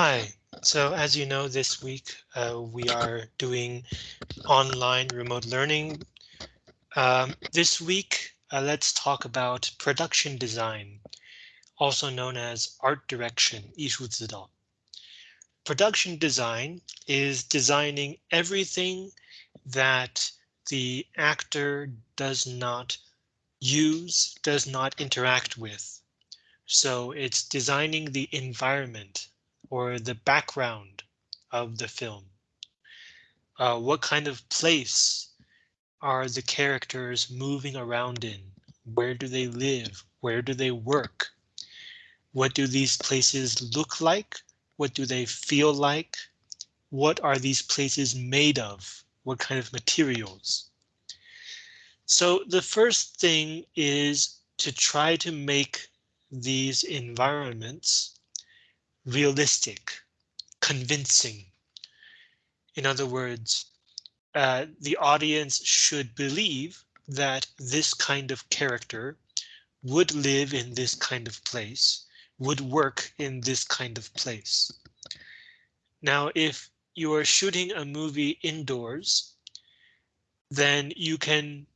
Hi, so as you know, this week uh, we are doing online remote learning. Um, this week, uh, let's talk about production design, also known as art direction, 艺术指导. Production design is designing everything that the actor does not use, does not interact with. So it's designing the environment or the background of the film. Uh, what kind of place are the characters moving around in? Where do they live? Where do they work? What do these places look like? What do they feel like? What are these places made of? What kind of materials? So the first thing is to try to make these environments realistic, convincing. In other words, uh, the audience should believe that this kind of character would live in this kind of place, would work in this kind of place. Now, if you are shooting a movie indoors, then you can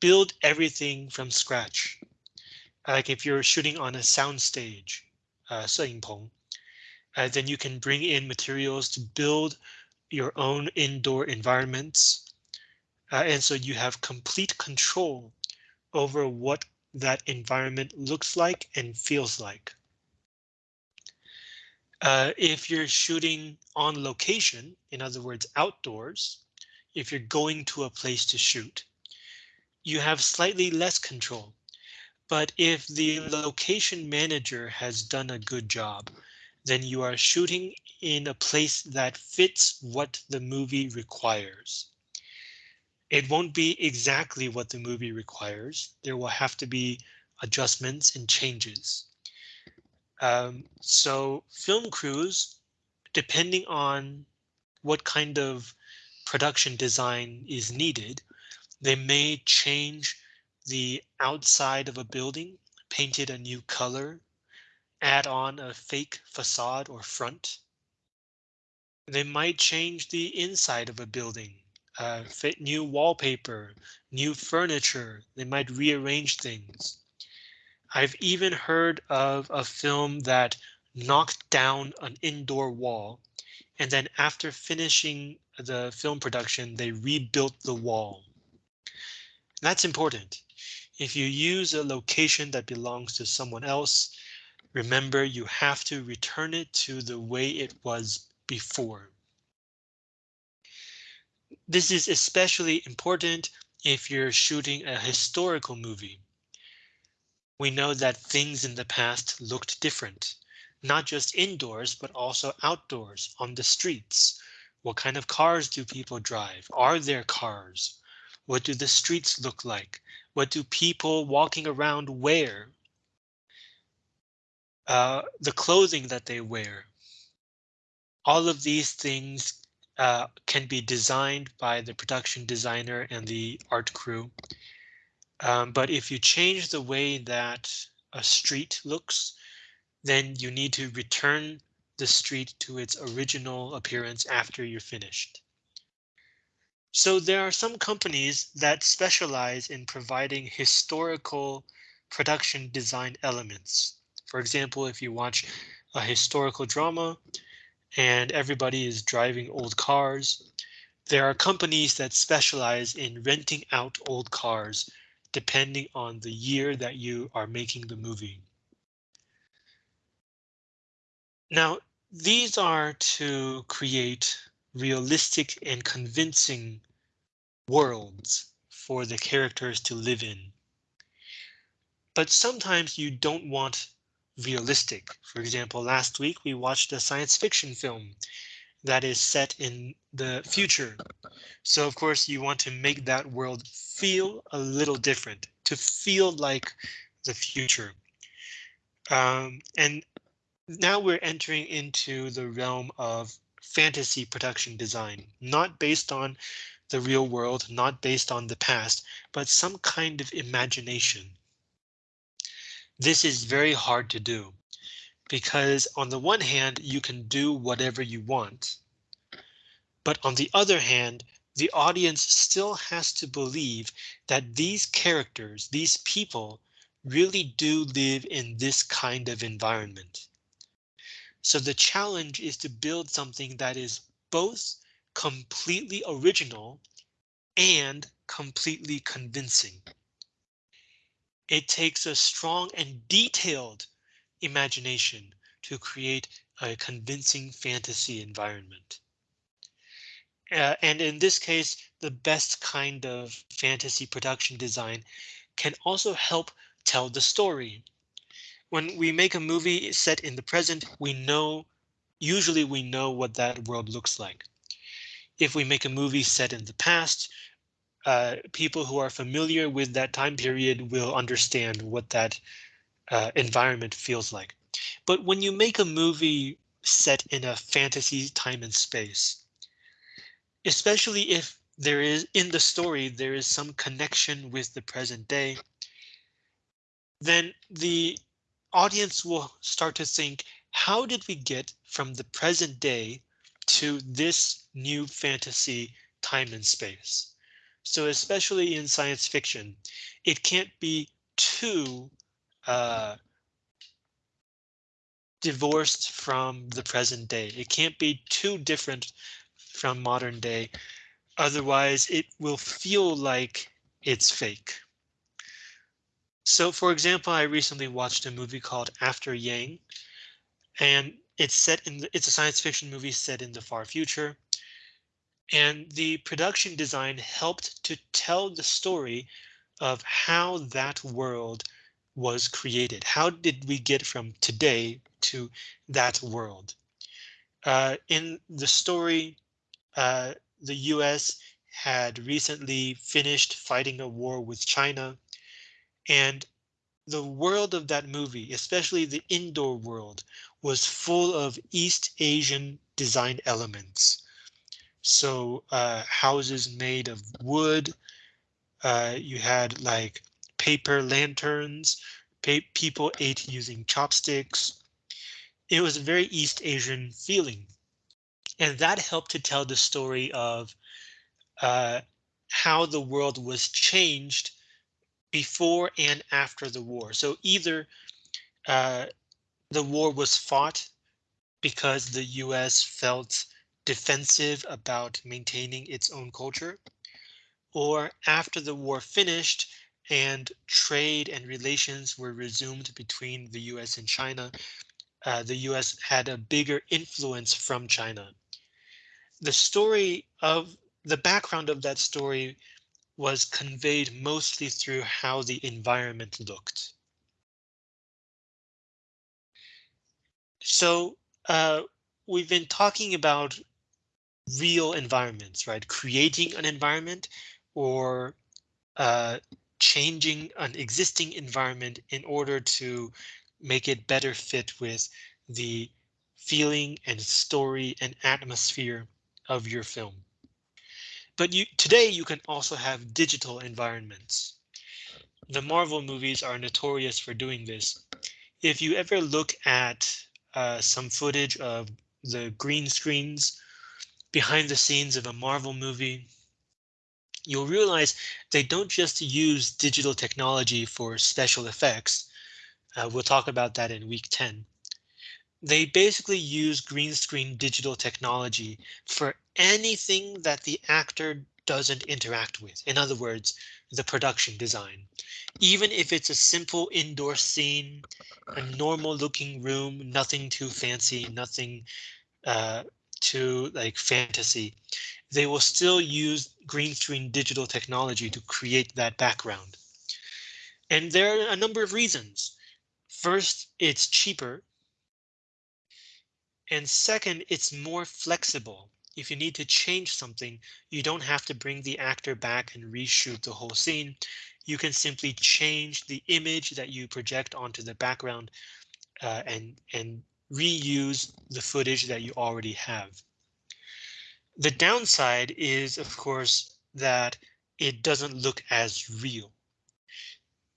build everything from scratch. Like if you're shooting on a soundstage, uh, 摄影棚, uh, then you can bring in materials to build your own indoor environments. Uh, and so you have complete control over what that environment looks like and feels like. Uh, if you're shooting on location, in other words, outdoors, if you're going to a place to shoot, you have slightly less control. But if the location manager has done a good job, then you are shooting in a place that fits what the movie requires. It won't be exactly what the movie requires. There will have to be adjustments and changes. Um, so film crews, depending on what kind of production design is needed, they may change the outside of a building, paint it a new color, add on a fake facade or front. They might change the inside of a building, uh, fit new wallpaper, new furniture. They might rearrange things. I've even heard of a film that knocked down an indoor wall and then after finishing the film production, they rebuilt the wall. That's important. If you use a location that belongs to someone else, Remember, you have to return it to the way it was before. This is especially important if you're shooting a historical movie. We know that things in the past looked different, not just indoors, but also outdoors on the streets. What kind of cars do people drive? Are there cars? What do the streets look like? What do people walking around wear? Uh, the clothing that they wear. All of these things uh, can be designed by the production designer and the art crew. Um, but if you change the way that a street looks, then you need to return the street to its original appearance after you're finished. So there are some companies that specialize in providing historical production design elements. For example, if you watch a historical drama and everybody is driving old cars, there are companies that specialize in renting out old cars depending on the year that you are making the movie. Now, these are to create realistic and convincing worlds for the characters to live in. But sometimes you don't want realistic. For example, last week we watched a science fiction film that is set in the future. So of course you want to make that world feel a little different, to feel like the future. Um, and now we're entering into the realm of fantasy production design, not based on the real world, not based on the past, but some kind of imagination. This is very hard to do. because on the one hand, you can do whatever you want. But on the other hand, the audience still has to believe that these characters, these people really do live in this kind of environment. So the challenge is to build something that is both completely original and completely convincing. It takes a strong and detailed imagination to create a convincing fantasy environment. Uh, and in this case, the best kind of fantasy production design can also help tell the story. When we make a movie set in the present, we know, usually we know what that world looks like. If we make a movie set in the past, uh, people who are familiar with that time period will understand what that uh, environment feels like. But when you make a movie set in a fantasy time and space, especially if there is in the story, there is some connection with the present day, then the audience will start to think, how did we get from the present day to this new fantasy time and space? So especially in science fiction, it can't be too uh, divorced from the present day. It can't be too different from modern day. Otherwise, it will feel like it's fake. So for example, I recently watched a movie called After Yang, and it's set in the, it's a science fiction movie set in the far future. And the production design helped to tell the story of how that world was created. How did we get from today to that world? Uh, in the story, uh, the US had recently finished fighting a war with China. And the world of that movie, especially the indoor world, was full of East Asian design elements. So uh, houses made of wood. Uh, you had like paper lanterns. Pa people ate using chopsticks. It was a very East Asian feeling. And that helped to tell the story of uh, how the world was changed before and after the war. So either uh, the war was fought because the US felt defensive about maintaining its own culture, or after the war finished and trade and relations were resumed between the US and China, uh, the US had a bigger influence from China. The story of the background of that story was conveyed mostly through how the environment looked. So uh, we've been talking about real environments, right? Creating an environment or uh, changing an existing environment in order to make it better fit with the feeling and story and atmosphere of your film. But you, today you can also have digital environments. The Marvel movies are notorious for doing this. If you ever look at uh, some footage of the green screens behind the scenes of a Marvel movie, you'll realize they don't just use digital technology for special effects. Uh, we'll talk about that in week 10. They basically use green screen digital technology for anything that the actor doesn't interact with. In other words, the production design. Even if it's a simple indoor scene, a normal looking room, nothing too fancy, nothing uh, to like fantasy, they will still use green screen digital technology to create that background. And there are a number of reasons. First, it's cheaper. And second, it's more flexible. If you need to change something, you don't have to bring the actor back and reshoot the whole scene. You can simply change the image that you project onto the background uh, and, and reuse the footage that you already have. The downside is, of course, that it doesn't look as real.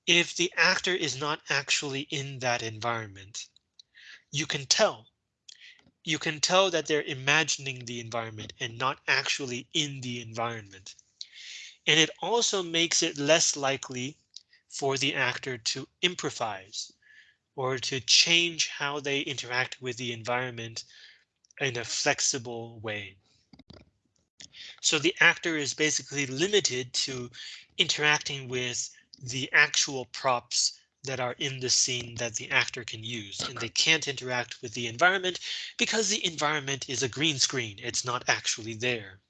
If the actor is not actually in that environment, you can tell. You can tell that they're imagining the environment and not actually in the environment. And it also makes it less likely for the actor to improvise or to change how they interact with the environment in a flexible way. So the actor is basically limited to interacting with the actual props that are in the scene that the actor can use and they can't interact with the environment because the environment is a green screen. It's not actually there.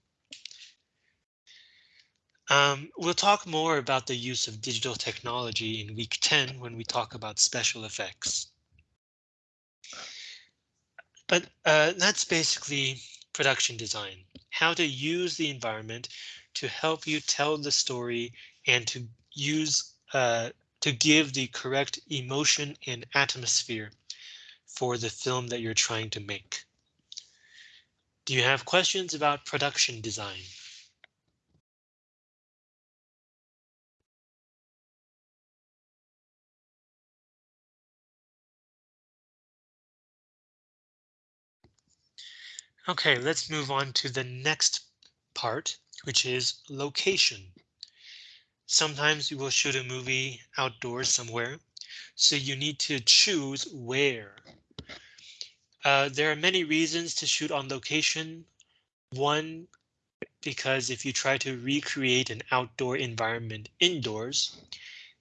Um, we'll talk more about the use of digital technology in week 10 when we talk about special effects. But uh, that's basically production design, how to use the environment to help you tell the story and to use uh, to give the correct emotion and atmosphere for the film that you're trying to make. Do you have questions about production design? OK, let's move on to the next part, which is location. Sometimes you will shoot a movie outdoors somewhere, so you need to choose where. Uh, there are many reasons to shoot on location. One, because if you try to recreate an outdoor environment indoors,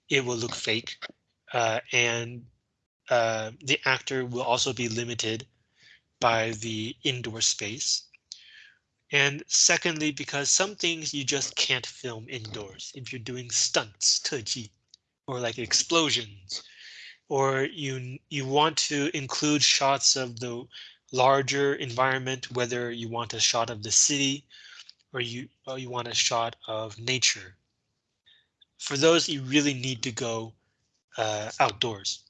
it will look fake uh, and uh, the actor will also be limited by the indoor space. And secondly, because some things you just can't film indoors if you're doing stunts, 特技, or like explosions, or you you want to include shots of the larger environment, whether you want a shot of the city or you or you want a shot of nature. For those, you really need to go uh, outdoors.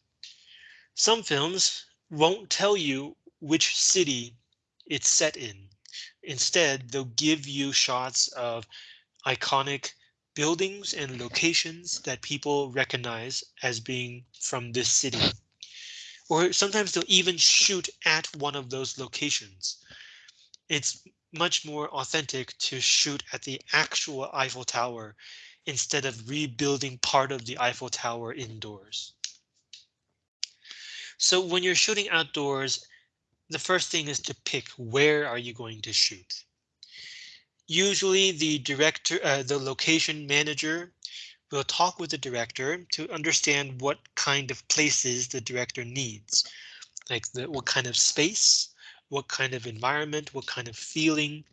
Some films won't tell you which city it's set in. Instead, they'll give you shots of iconic buildings and locations that people recognize as being from this city. Or sometimes they'll even shoot at one of those locations. It's much more authentic to shoot at the actual Eiffel Tower instead of rebuilding part of the Eiffel Tower indoors. So when you're shooting outdoors, the first thing is to pick where are you going to shoot. Usually the director, uh, the location manager will talk with the director to understand what kind of places the director needs, like the, what kind of space, what kind of environment, what kind of feeling.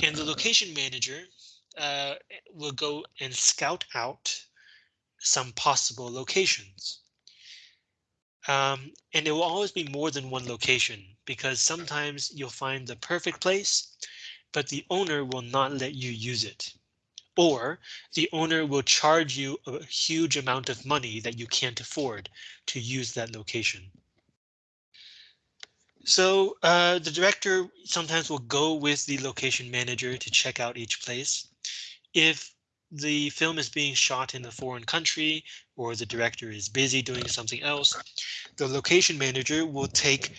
And the location manager uh, will go and scout out some possible locations. Um, and it will always be more than one location because sometimes you'll find the perfect place, but the owner will not let you use it. Or the owner will charge you a huge amount of money that you can't afford to use that location. So uh, the director sometimes will go with the location manager to check out each place. If the film is being shot in a foreign country or the director is busy doing something else, the location manager will take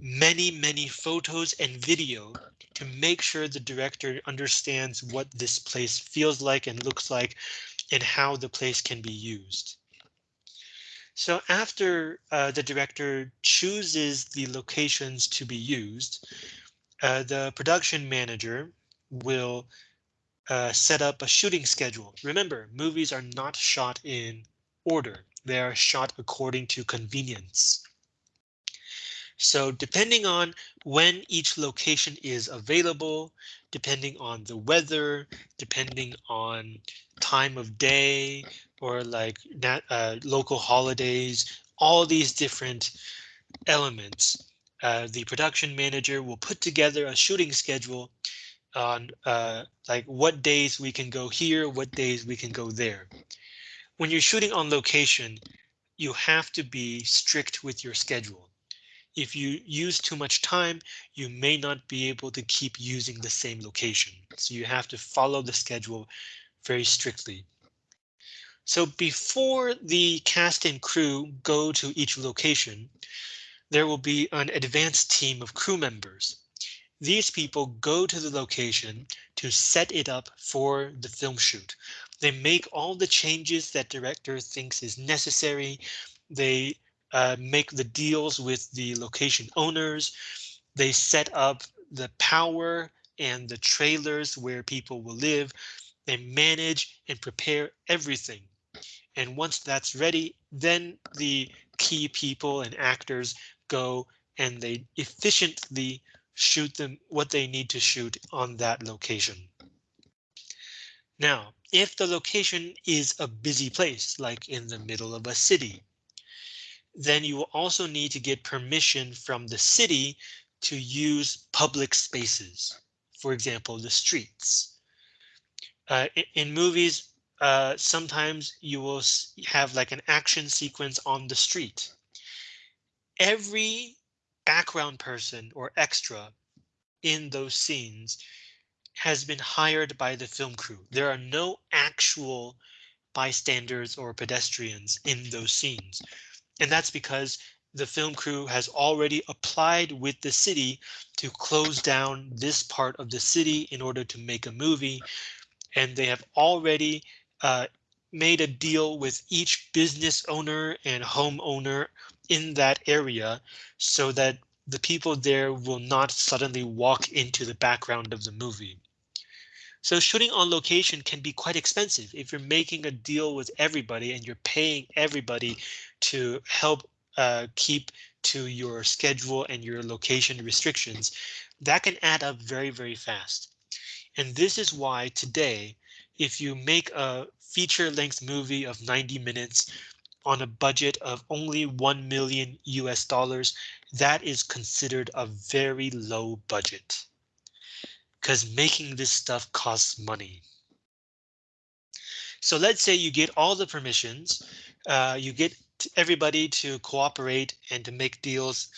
many, many photos and video to make sure the director understands what this place feels like and looks like and how the place can be used. So after uh, the director chooses the locations to be used, uh, the production manager will uh, set up a shooting schedule. Remember, movies are not shot in order. They are shot according to convenience. So depending on when each location is available, depending on the weather, depending on time of day, or like uh, local holidays, all these different elements, uh, the production manager will put together a shooting schedule on uh, like what days we can go here, what days we can go there. When you're shooting on location, you have to be strict with your schedule. If you use too much time, you may not be able to keep using the same location. So you have to follow the schedule very strictly. So before the cast and crew go to each location, there will be an advanced team of crew members. These people go to the location to set it up for the film shoot. They make all the changes that director thinks is necessary. They uh, make the deals with the location owners. They set up the power and the trailers where people will live. They manage and prepare everything. And once that's ready, then the key people and actors go and they efficiently shoot them what they need to shoot on that location. Now, if the location is a busy place, like in the middle of a city, then you will also need to get permission from the city to use public spaces. For example, the streets. Uh, in, movies, uh, sometimes you will have like an action sequence on the street. Every background person or extra in those scenes has been hired by the film crew. There are no actual bystanders or pedestrians in those scenes. And that's because the film crew has already applied with the city to close down this part of the city in order to make a movie. And they have already uh, made a deal with each business owner and homeowner in that area so that the people there will not suddenly walk into the background of the movie. So shooting on location can be quite expensive if you're making a deal with everybody and you're paying everybody to help uh, keep to your schedule and your location restrictions. That can add up very, very fast. And this is why today, if you make a feature length movie of 90 minutes on a budget of only 1 million US dollars, that is considered a very low budget because making this stuff costs money. So let's say you get all the permissions, uh, you get everybody to cooperate and to make deals.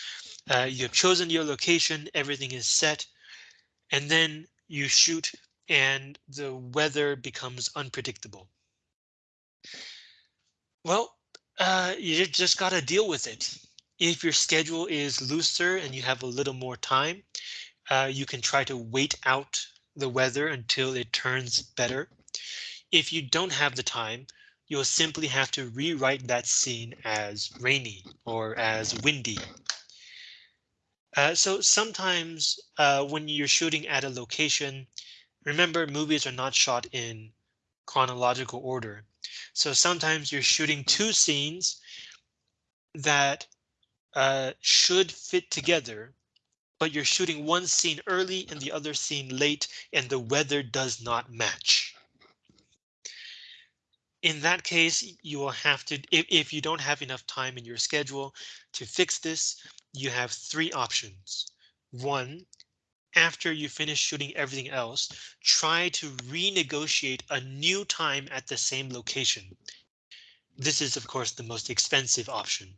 Uh, you have chosen your location, everything is set, and then you shoot and the weather becomes unpredictable. Well, uh, you just got to deal with it. If your schedule is looser and you have a little more time, uh, you can try to wait out the weather until it turns better. If you don't have the time, you'll simply have to rewrite that scene as rainy or as windy. Uh, so sometimes uh, when you're shooting at a location, remember movies are not shot in chronological order. So sometimes you're shooting two scenes that uh, should fit together but you're shooting one scene early and the other scene late and the weather does not match. In that case, you will have to, if, if you don't have enough time in your schedule to fix this, you have three options. One, after you finish shooting everything else, try to renegotiate a new time at the same location. This is, of course, the most expensive option.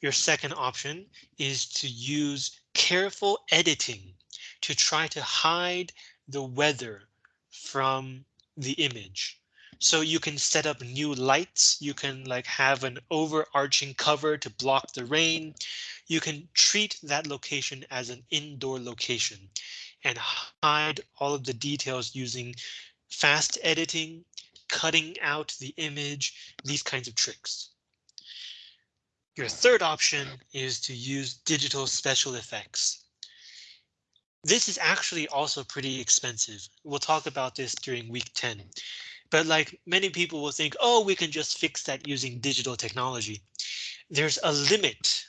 Your second option is to use careful editing to try to hide the weather from the image. So you can set up new lights. You can like have an overarching cover to block the rain. You can treat that location as an indoor location and hide all of the details using fast editing, cutting out the image, these kinds of tricks. Your third option is to use digital special effects. This is actually also pretty expensive. We'll talk about this during week 10. But like many people will think, oh, we can just fix that using digital technology. There's a limit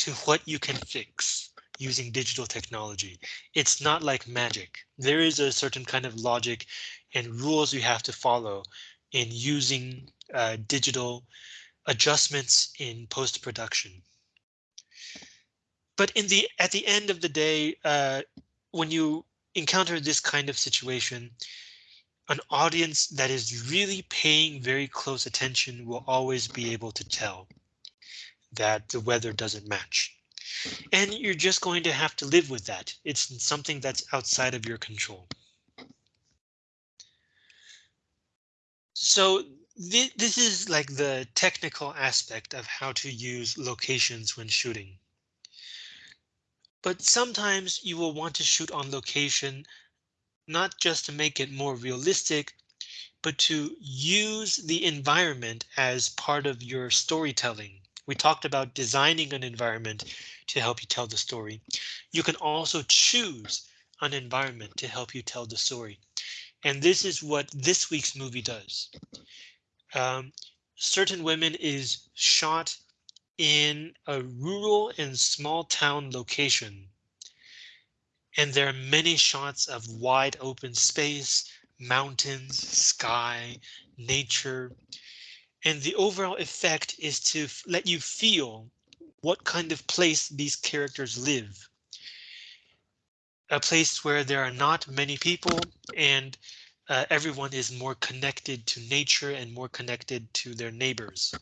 to what you can fix using digital technology. It's not like magic. There is a certain kind of logic and rules you have to follow in using uh, digital adjustments in post-production. But in the at the end of the day, uh, when you encounter this kind of situation, an audience that is really paying very close attention will always be able to tell that the weather doesn't match. And you're just going to have to live with that. It's something that's outside of your control. So this is like the technical aspect of how to use locations when shooting. But sometimes you will want to shoot on location, not just to make it more realistic, but to use the environment as part of your storytelling. We talked about designing an environment to help you tell the story. You can also choose an environment to help you tell the story. And this is what this week's movie does. Um, Certain Women is shot in a rural and small town location. And there are many shots of wide open space, mountains, sky, nature. And the overall effect is to let you feel what kind of place these characters live. A place where there are not many people and uh, everyone is more connected to nature and more connected to their neighbors.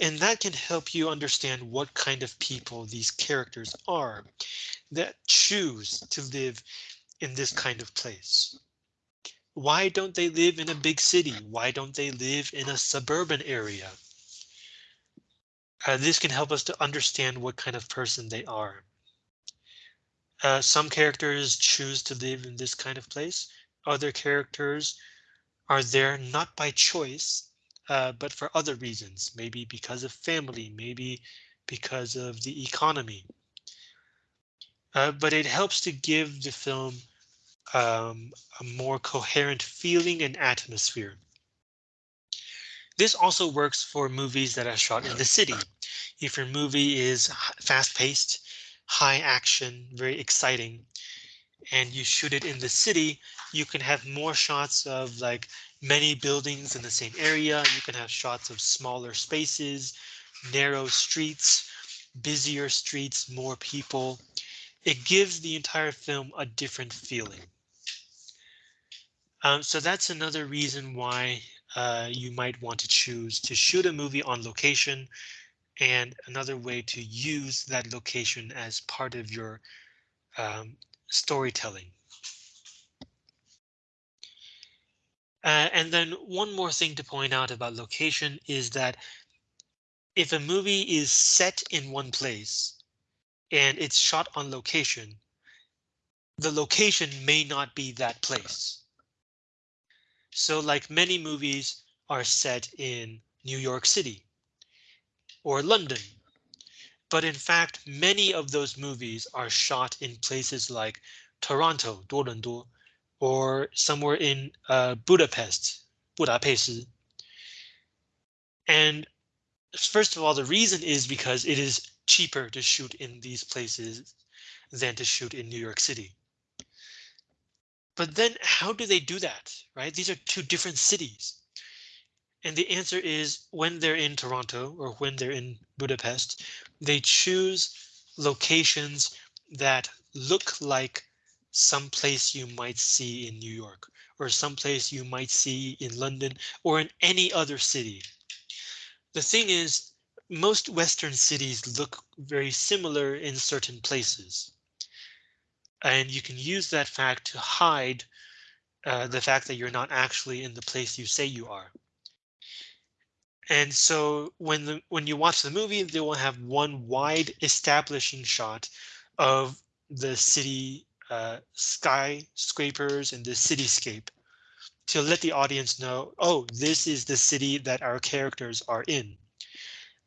And that can help you understand what kind of people these characters are that choose to live in this kind of place. Why don't they live in a big city? Why don't they live in a suburban area? Uh, this can help us to understand what kind of person they are. Uh, some characters choose to live in this kind of place. Other characters are there not by choice, uh, but for other reasons, maybe because of family, maybe because of the economy. Uh, but it helps to give the film um, a more coherent feeling and atmosphere. This also works for movies that are shot in the city. If your movie is fast paced, high action, very exciting, and you shoot it in the city, you can have more shots of like many buildings in the same area. You can have shots of smaller spaces, narrow streets, busier streets, more people. It gives the entire film a different feeling. Um, so that's another reason why uh, you might want to choose to shoot a movie on location and another way to use that location as part of your um, storytelling. Uh, and then one more thing to point out about location is that if a movie is set in one place and it's shot on location, the location may not be that place. So like many movies are set in New York City or London. But in fact, many of those movies are shot in places like Toronto, 多伦多, or somewhere in uh, Budapest, Budapest. And first of all, the reason is because it is cheaper to shoot in these places than to shoot in New York City. But then how do they do that, right? These are two different cities. And the answer is when they're in Toronto or when they're in Budapest, they choose locations that look like some place you might see in New York or some place you might see in London or in any other city. The thing is, most Western cities look very similar in certain places. And you can use that fact to hide uh, the fact that you're not actually in the place you say you are. And so when the when you watch the movie, they will have one wide establishing shot of the city uh, skyscrapers and the cityscape to let the audience know, oh, this is the city that our characters are in.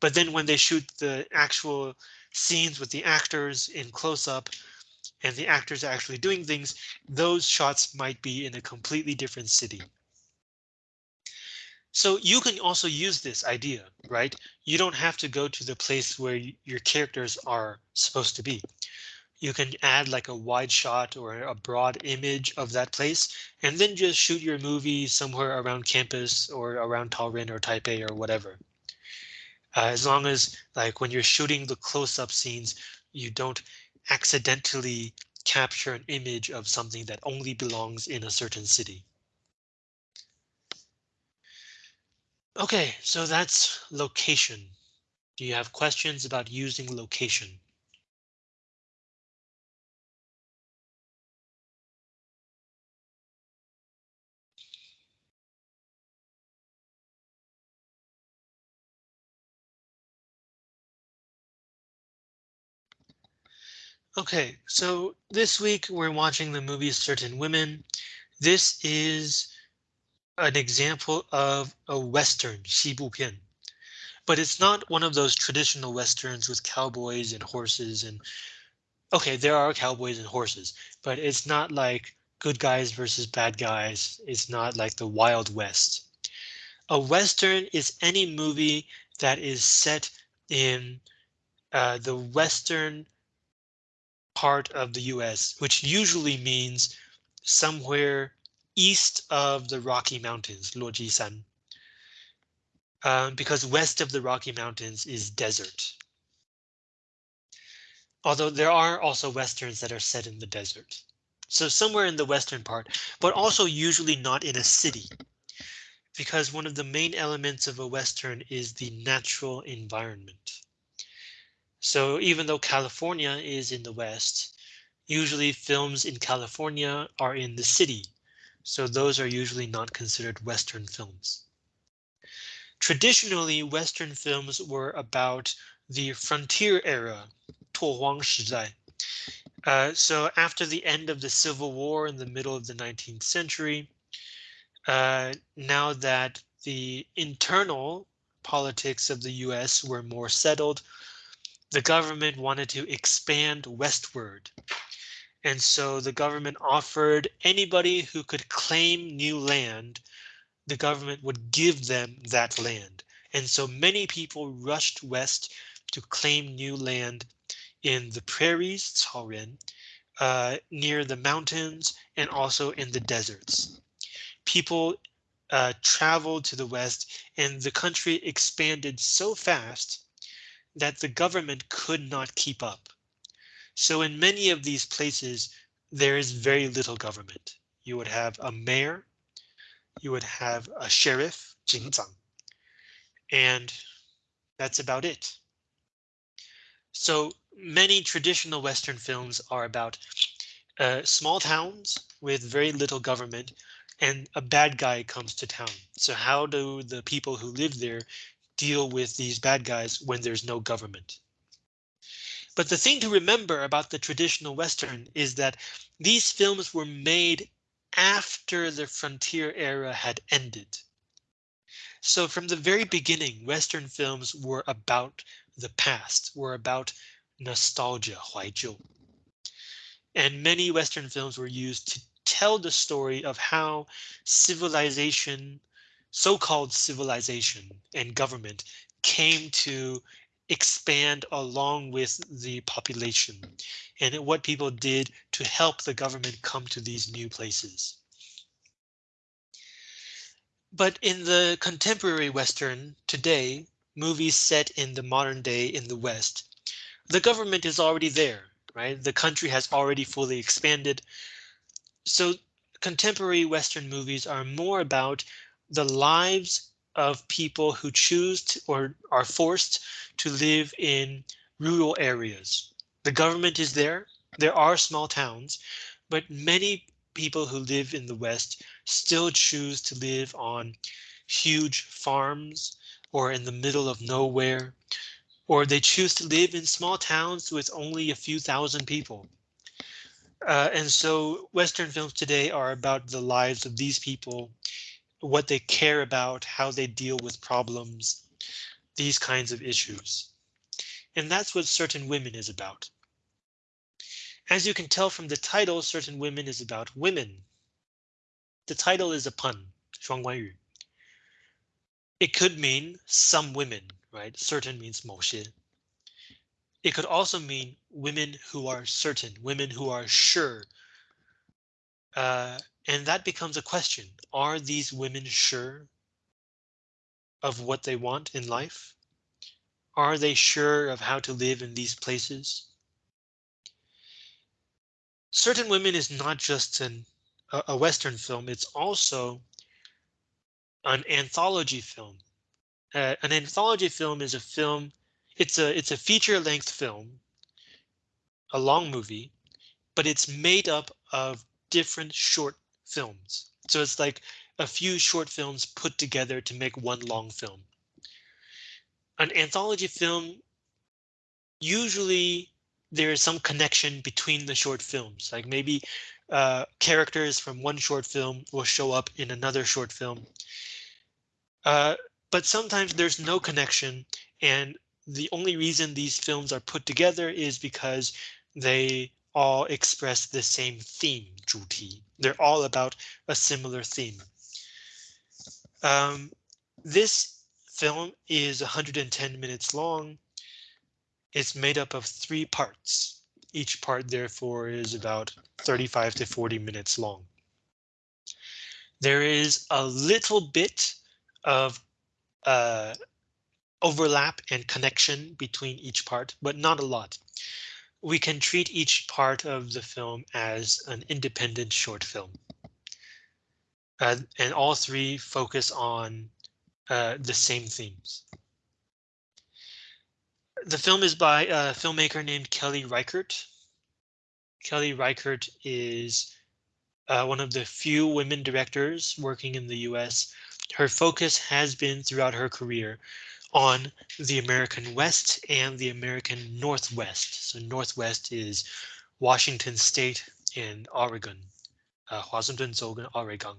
But then when they shoot the actual scenes with the actors in close up and the actors are actually doing things, those shots might be in a completely different city. So you can also use this idea, right? You don't have to go to the place where your characters are supposed to be you can add like a wide shot or a broad image of that place and then just shoot your movie somewhere around campus or around Tainan or Taipei or whatever. Uh, as long as like when you're shooting the close-up scenes, you don't accidentally capture an image of something that only belongs in a certain city. OK, so that's location. Do you have questions about using location? Okay, so this week we're watching the movie Certain Women. This is an example of a Western, 西部片. But it's not one of those traditional Westerns with cowboys and horses and okay, there are cowboys and horses, but it's not like good guys versus bad guys. It's not like the Wild West. A Western is any movie that is set in uh, the Western part of the US, which usually means somewhere east of the Rocky Mountains, Luojisan um, because west of the Rocky Mountains is desert. Although there are also westerns that are set in the desert. So somewhere in the western part, but also usually not in a city. Because one of the main elements of a western is the natural environment. So even though California is in the west, usually films in California are in the city. So those are usually not considered western films. Traditionally, Western films were about the frontier era, 拓荒时代. Uh, so after the end of the Civil War in the middle of the 19th century, uh, now that the internal politics of the US were more settled, the government wanted to expand westward. And so the government offered anybody who could claim new land the government would give them that land. And so many people rushed west to claim new land in the prairies, 草原, uh, near the mountains and also in the deserts. People uh, traveled to the west and the country expanded so fast that the government could not keep up. So in many of these places, there is very little government. You would have a mayor you would have a sheriff, 警长, and that's about it. So many traditional Western films are about uh, small towns with very little government and a bad guy comes to town. So how do the people who live there deal with these bad guys when there's no government? But the thing to remember about the traditional Western is that these films were made after the frontier era had ended. So from the very beginning, Western films were about the past, were about nostalgia, 怀旧. And many Western films were used to tell the story of how civilization, so-called civilization and government came to expand along with the population and what people did to help the government come to these new places. But in the contemporary Western today, movies set in the modern day in the West, the government is already there, right? The country has already fully expanded. So contemporary Western movies are more about the lives of people who choose to, or are forced to live in rural areas. The government is there. There are small towns, but many people who live in the West still choose to live on huge farms or in the middle of nowhere, or they choose to live in small towns with only a few thousand people. Uh, and so Western films today are about the lives of these people what they care about, how they deal with problems, these kinds of issues. And that's what certain women is about. As you can tell from the title, certain women is about women. The title is a pun, 双关语. It could mean some women, right? Certain means 某些. It could also mean women who are certain, women who are sure. uh, and that becomes a question. Are these women sure of what they want in life? Are they sure of how to live in these places? Certain Women is not just an, a, a Western film, it's also an anthology film. Uh, an anthology film is a film, it's a it's a feature length film, a long movie, but it's made up of different short films. So it's like a few short films put together to make one long film. An anthology film usually there is some connection between the short films, like maybe uh, characters from one short film will show up in another short film. Uh, but sometimes there's no connection and the only reason these films are put together is because they all express the same theme, 主题. They're all about a similar theme. Um, this film is 110 minutes long. It's made up of three parts. Each part, therefore, is about 35 to 40 minutes long. There is a little bit of uh, overlap and connection between each part, but not a lot. We can treat each part of the film as an independent short film. Uh, and all three focus on uh, the same themes. The film is by a filmmaker named Kelly Reichardt. Kelly Reichardt is uh, one of the few women directors working in the US. Her focus has been throughout her career on the American West and the American Northwest. So Northwest is Washington State and Oregon, uh, Oregon,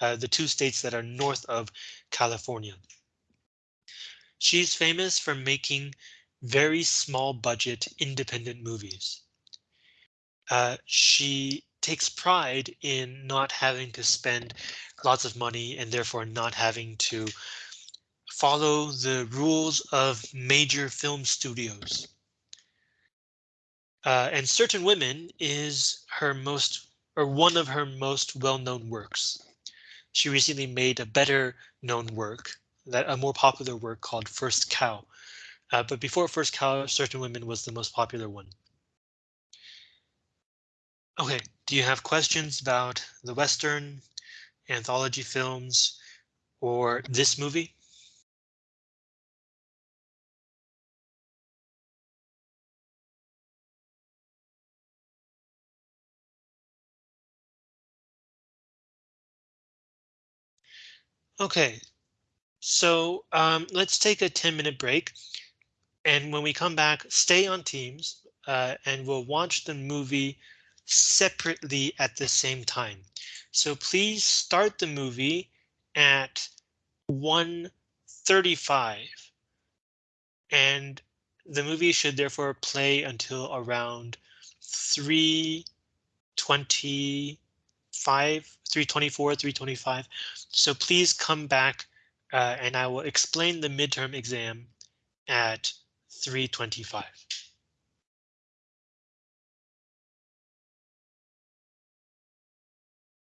uh, the two states that are north of California. She's famous for making very small budget independent movies. Uh, she takes pride in not having to spend lots of money and therefore not having to follow the rules of major film studios. Uh, and Certain Women is her most or one of her most well-known works. She recently made a better known work that a more popular work called First Cow. Uh, but before First Cow, Certain Women was the most popular one. OK, do you have questions about the Western anthology films or this movie? Okay, so um, let's take a 10 minute break. And when we come back, stay on Teams uh, and we'll watch the movie separately at the same time. So please start the movie at 1:35 and the movie should therefore play until around 3:20 5, 324, 325. So please come back uh, and I will explain the midterm exam at 325.